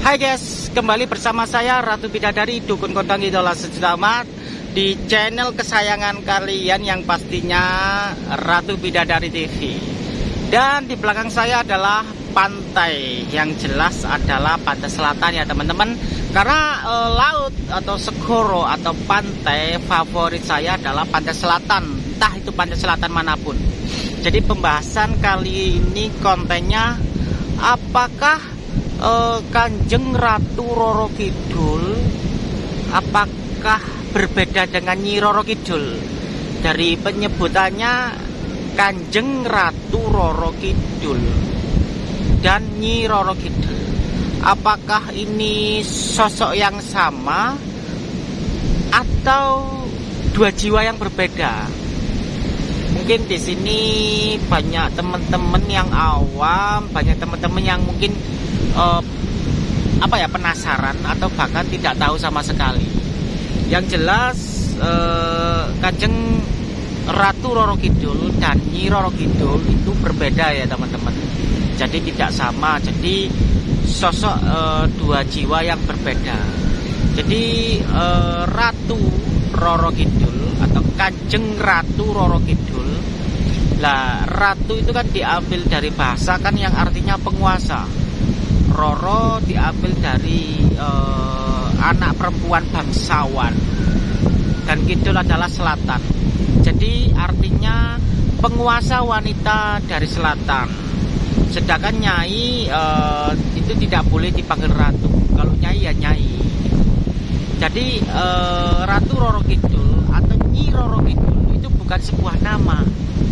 Hai guys, kembali bersama saya Ratu Bidadari Dukun Kondang Idola Sejuta di channel kesayangan kalian yang pastinya Ratu Bidadari TV. Dan di belakang saya adalah pantai yang jelas adalah pantai selatan ya teman-teman. Karena e, laut atau segoro atau pantai favorit saya adalah pantai selatan, entah itu pantai selatan mana pun. Jadi pembahasan kali ini kontennya apakah uh, Kanjeng Ratu Roro Kidul apakah berbeda dengan Nyi Roro Kidul? Dari penyebutannya Kanjeng Ratu Roro Kidul dan Nyi Roro Kidul. Apakah ini sosok yang sama atau dua jiwa yang berbeda? Mungkin di sini banyak teman-teman yang awam banyak teman-teman yang mungkin uh, apa ya penasaran atau bahkan tidak tahu sama sekali. Yang jelas uh, Kanjeng Ratu Roro Kidul dan Nyi Roro Kidul itu berbeda ya teman-teman. Jadi tidak sama. Jadi sosok uh, dua jiwa yang berbeda. Jadi uh, Ratu Roro Kidul atau Kanjeng Ratu Roro Kidul lah ratu itu kan diambil dari bahasa kan yang artinya penguasa Roro diambil dari uh, anak perempuan bangsawan dan kidul adalah selatan. Jadi artinya penguasa wanita dari selatan. Sedangkan nyai uh, itu tidak boleh dipanggil ratu. Kalau nyai ya nyai. Jadi uh, Ratu Roro Kidul atau Nyi Roro Kidul itu bukan sebuah nama,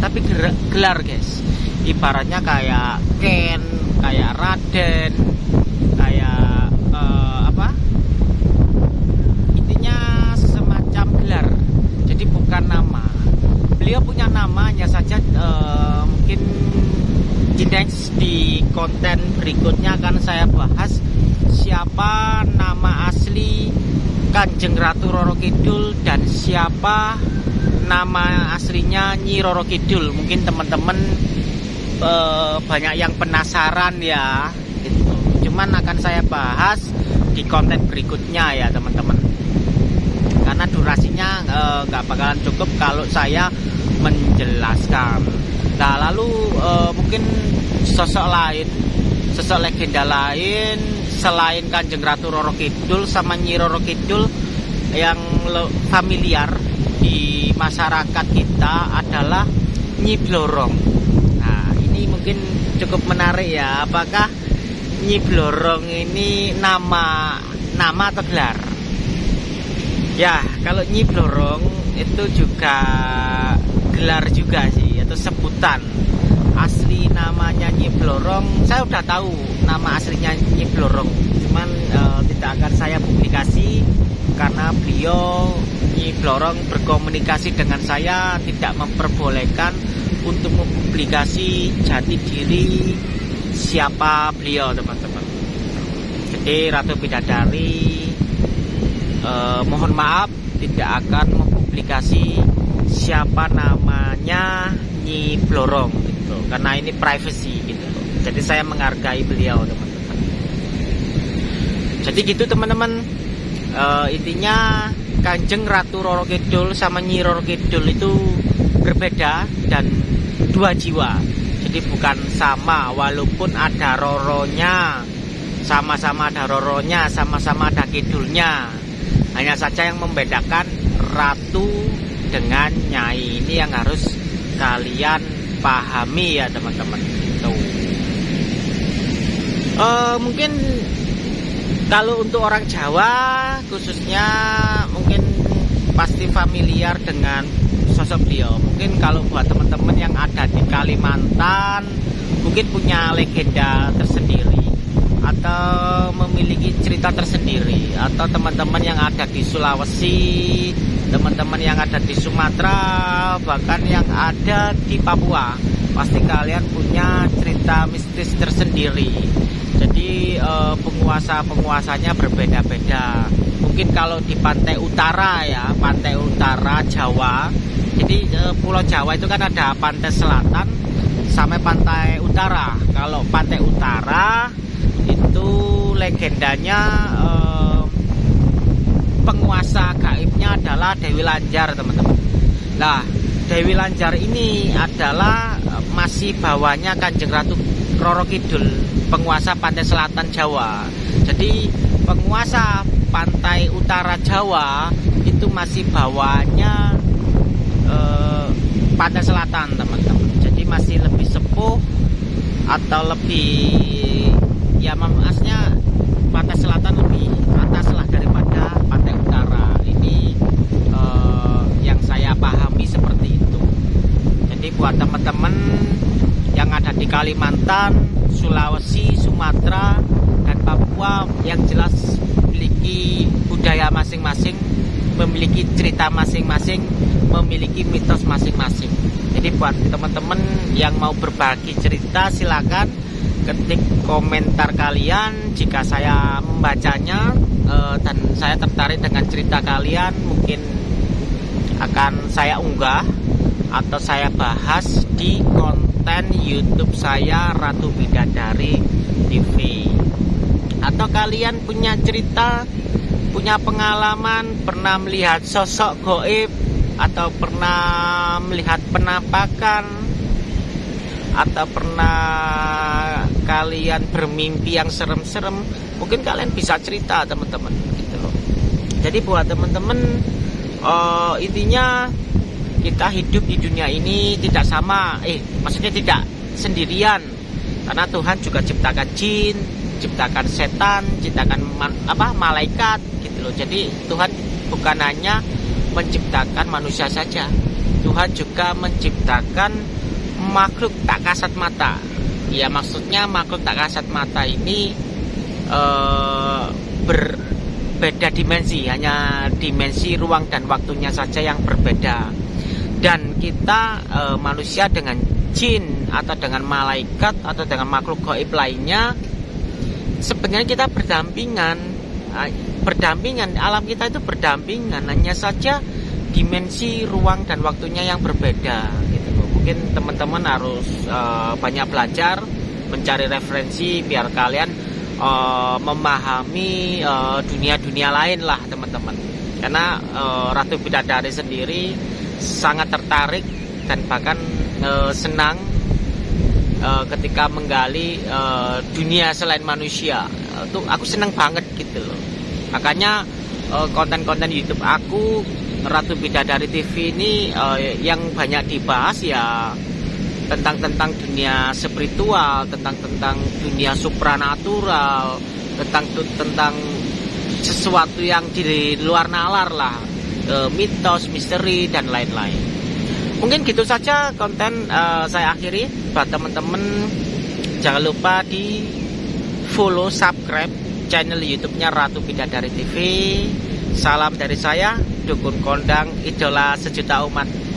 tapi gelar guys. Ibaratnya kayak Ken, kayak Raden, kayak uh, apa? Intinya semacam gelar. Jadi bukan nama. Beliau punya nama hanya saja uh, mungkin next di konten berikutnya akan saya bahas siapa nama asli Kanjeng Ratu Roro Kidul dan siapa nama aslinya Nyi Roro Kidul. Mungkin teman-teman uh, banyak yang penasaran ya gitu. cuman akan saya bahas di konten berikutnya ya teman-teman karena durasinya eh, nggak uh, bakalan cukup kalau saya menjelaskan. Nah lalu uh, mungkin sosok lain sosok legenda lain selain Kanjeng Ratu Roro Kidul sama Nyi Roro Kidul yang familiar di masyarakat kita adalah Nyi Blorong. Mungkin cukup menarik ya apakah Nyi Blorong ini nama nama atau gelar? Ya kalau Nyi Blorong itu juga gelar juga sih atau sebutan. Asli namanya Nyi Blorong saya udah tahu nama aslinya Nyi Blorong cuman uh, tidak akan saya publikasi karena beliau Nyi Blorong berkomunikasi dengan saya tidak memperbolehkan untuk mempublikasi jati diri siapa beliau teman-teman. Jadi Ratu Bidadari eh, mohon maaf tidak akan mempublikasi siapa namanya Nyi Blorong gitu. Karena ini privacy gitu. Jadi saya menghargai beliau teman-teman. Jadi gitu teman-teman. Eh, intinya Kanjeng Ratu Roro Kidul sama Nyi Roro Kidul itu berbeda dan dua jiwa. Jadi bukan sama walaupun ada roronya sama-sama ada roronya sama-sama ada kidulnya. Hanya saja yang membedakan ratu dengan nyai. Ini yang harus kalian pahami ya teman-teman. Itu uh, mungkin kalau untuk orang Jawa khususnya mungkin pasti familiar dengan sosok beliau. Mungkin kalau buat teman-teman yang ada di Kalimantan mungkin punya legenda tersendiri atau memiliki cerita tersendiri atau teman-teman yang ada di Sulawesi teman-teman yang ada di Sumatera bahkan yang ada di Papua pasti kalian punya cerita mistis tersendiri. Jadi eh, penguasa-penguasanya berbeda-beda. Mungkin kalau di pantai utara ya pantai utara Jawa jadi eh, Pulau Jawa itu kan ada pantai selatan sampai pantai utara. Kalau pantai utara legendanya eh, penguasa gaibnya adalah Dewi Lanjar teman-teman. Nah Dewi Lanjar ini adalah masih bawahnya Kanjeng Ratu Roro Kidul penguasa pantai selatan Jawa. Jadi penguasa pantai utara Jawa itu masih bawahnya eh, pantai selatan teman-teman. Jadi masih lebih sepuh atau lebih ya maksudnya pantai selatan lebih atas lah daripada pantai utara. Ini eh, yang saya pahami seperti itu. Jadi buat teman-teman yang ada di Kalimantan Sulawesi Sumatera dan Papua yang jelas memiliki budaya masing-masing memiliki cerita masing-masing memiliki mitos masing-masing. Jadi buat teman-teman yang mau berbagi cerita silakan ketik komentar kalian jika saya membacanya uh, dan saya tertarik dengan cerita kalian mungkin akan saya unggah atau saya bahas di konten YouTube saya Ratu Bidadari TV atau kalian punya cerita punya pengalaman pernah melihat sosok goib atau pernah melihat penampakan atau pernah kalian bermimpi yang serem-serem mungkin kalian bisa cerita teman-teman gitu loh. Jadi buat teman-teman uh, intinya kita hidup di dunia ini tidak sama eh maksudnya tidak sendirian. Karena Tuhan juga ciptakan jin ciptakan setan ciptakan man, apa malaikat gitu loh. Jadi Tuhan bukan hanya menciptakan manusia saja Tuhan juga menciptakan makhluk tak kasat mata ya maksudnya makhluk tak kasat mata ini uh, berbeda dimensi hanya dimensi ruang dan waktunya saja yang berbeda. Dan kita uh, manusia dengan jin atau dengan malaikat atau dengan makhluk gaib lainnya sebenarnya kita berdampingan. Uh, berdampingan alam kita itu berdampingan hanya saja dimensi ruang dan waktunya yang berbeda mungkin teman-teman harus uh, banyak belajar mencari referensi biar kalian uh, memahami dunia-dunia uh, lain lah teman-teman. Karena uh, Ratu Bidadari sendiri sangat tertarik dan bahkan uh, senang uh, ketika menggali uh, dunia selain manusia. Itu aku senang banget gitu loh. Makanya konten-konten uh, YouTube aku Ratu Bidadari TV ini uh, yang banyak dibahas ya tentang tentang dunia spiritual, tentang tentang dunia supranatural, tentang tentang sesuatu yang di luar nalar lah, uh, mitos, misteri dan lain-lain. Mungkin gitu saja konten uh, saya akhiri buat teman-teman jangan lupa di follow subscribe channel YouTube-nya Ratu Bidadari TV. Salam dari saya dukun kondang idola sejuta umat